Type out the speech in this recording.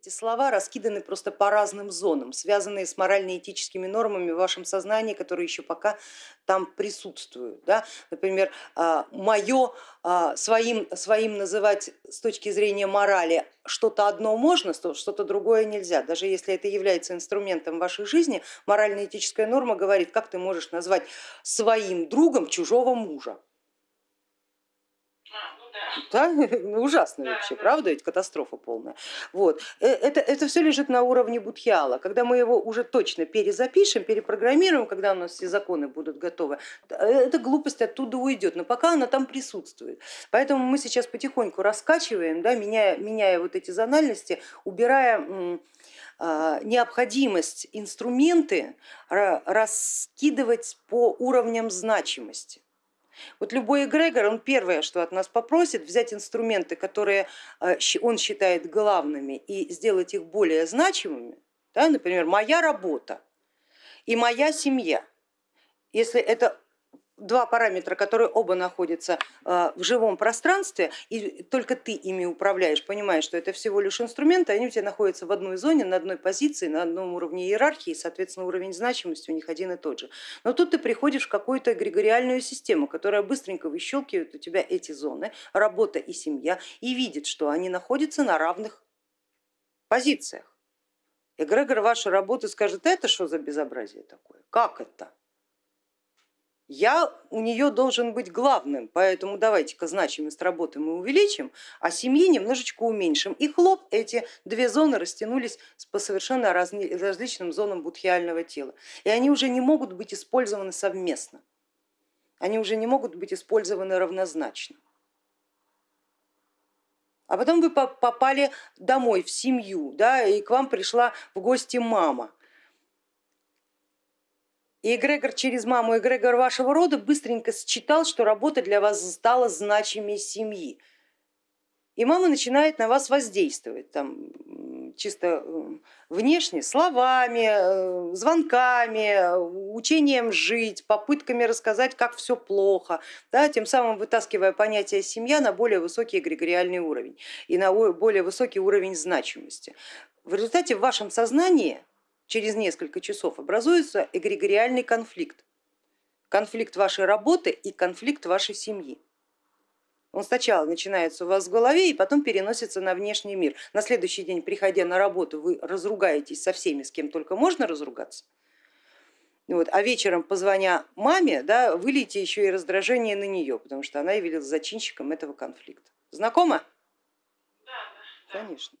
Эти слова раскиданы просто по разным зонам, связанные с морально-этическими нормами в вашем сознании, которые еще пока там присутствуют. Да? Например, а, мое а, своим, своим называть с точки зрения морали что-то одно можно, что-то другое нельзя. Даже если это является инструментом вашей жизни, морально-этическая норма говорит, как ты можешь назвать своим другом чужого мужа. Да? Ну, ужасно вообще, правда, ведь катастрофа полная. Вот. Э, это, это все лежит на уровне Будхиала. Когда мы его уже точно перезапишем, перепрограммируем, когда у нас все законы будут готовы, э, эта глупость оттуда уйдет, но пока она там присутствует. Поэтому мы сейчас потихоньку раскачиваем, да, меняя, меняя вот эти зональности, убирая а, необходимость инструменты раскидывать по уровням значимости. Вот любой эгрегор, он первое, что от нас попросит, взять инструменты, которые э, он считает главными и сделать их более значимыми, да, например, моя работа и моя семья. Если это два параметра, которые оба находятся э, в живом пространстве, и только ты ими управляешь, понимаешь, что это всего лишь инструменты, они у тебя находятся в одной зоне, на одной позиции, на одном уровне иерархии, соответственно, уровень значимости у них один и тот же. Но тут ты приходишь в какую-то эгрегориальную систему, которая быстренько выщелкивает у тебя эти зоны, работа и семья, и видит, что они находятся на равных позициях. Эгрегор вашей работы скажет, это что за безобразие такое, как это? Я у нее должен быть главным, поэтому давайте-ка значимость работы мы увеличим, а семьи немножечко уменьшим. И хлоп, эти две зоны растянулись по совершенно различным зонам будхиального тела. И они уже не могут быть использованы совместно, они уже не могут быть использованы равнозначно. А потом вы попали домой, в семью, да, и к вам пришла в гости мама и эгрегор через маму, эгрегор вашего рода быстренько считал, что работа для вас стала значимее семьи. И мама начинает на вас воздействовать там, чисто внешне, словами, э, звонками, учением жить, попытками рассказать, как все плохо, да, тем самым вытаскивая понятие семья на более высокий эгрегориальный уровень и на более высокий уровень значимости. В результате в вашем сознании через несколько часов образуется эгрегориальный конфликт. Конфликт вашей работы и конфликт вашей семьи. Он сначала начинается у вас в голове и потом переносится на внешний мир. На следующий день, приходя на работу, вы разругаетесь со всеми, с кем только можно разругаться. Вот. А вечером, позвоня маме, да, вылейте еще и раздражение на нее, потому что она явилась зачинщиком этого конфликта. Знакомо? Да, да. Конечно.